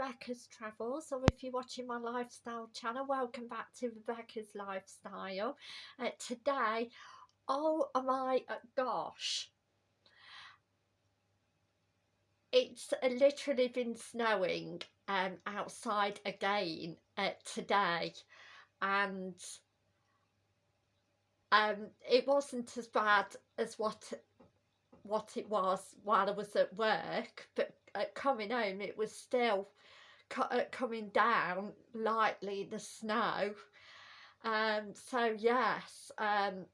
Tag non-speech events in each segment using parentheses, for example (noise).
Rebecca's Travels or if you're watching my lifestyle channel welcome back to Rebecca's Lifestyle. Uh, today oh my uh, gosh. It's literally been snowing um, outside again uh, today. And um, it wasn't as bad as what what it was while I was at work but at coming home it was still co uh, coming down lightly the snow. Um so yes um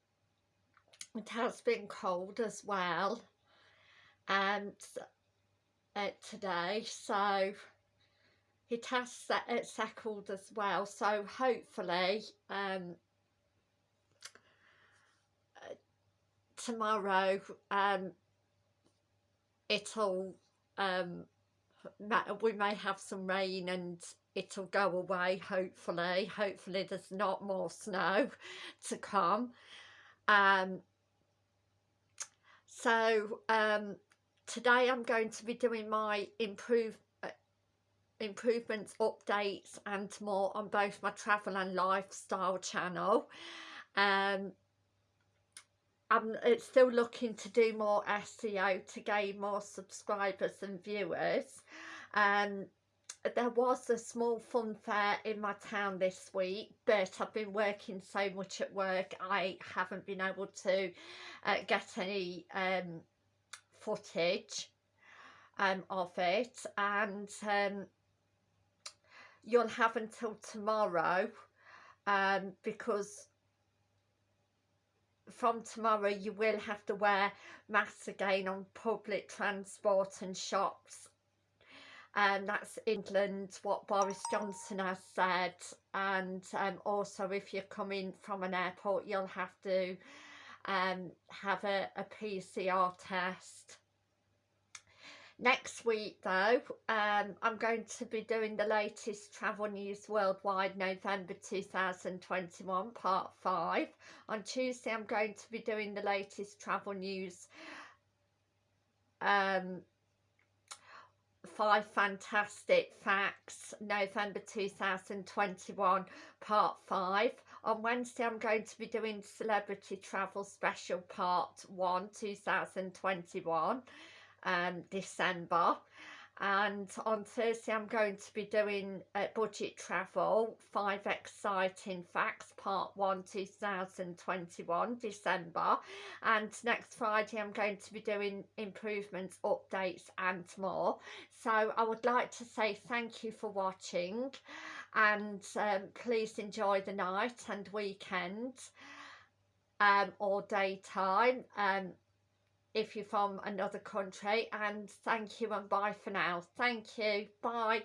it has been cold as well and uh, today. So it has set, it settled as well. So hopefully um uh, tomorrow um it'll um we may have some rain and it'll go away hopefully. Hopefully there's not more snow (laughs) to come. Um so um today I'm going to be doing my improve uh, improvements updates and more on both my travel and lifestyle channel. Um I'm still looking to do more SEO to gain more subscribers and viewers. Um, there was a small fun fair in my town this week but I've been working so much at work I haven't been able to uh, get any um, footage um, of it and um, you'll have until tomorrow um, because from tomorrow you will have to wear masks again on public transport and shops. And that's England what Boris Johnson has said. And um, also if you're coming from an airport you'll have to um, have a, a PCR test Next week though, um, I'm going to be doing the latest travel news worldwide November 2021 part 5. On Tuesday I'm going to be doing the latest travel news um, five fantastic facts November 2021 part 5 on Wednesday I'm going to be doing celebrity travel special part 1 2021 um, December. And on Thursday I'm going to be doing uh, budget travel five exciting facts part 1 2021 December. And next Friday I'm going to be doing improvements updates and more. So I would like to say thank you for watching and um, please enjoy the night and weekend um, or daytime um, if you're from another country and thank you and bye for now. Thank you. Bye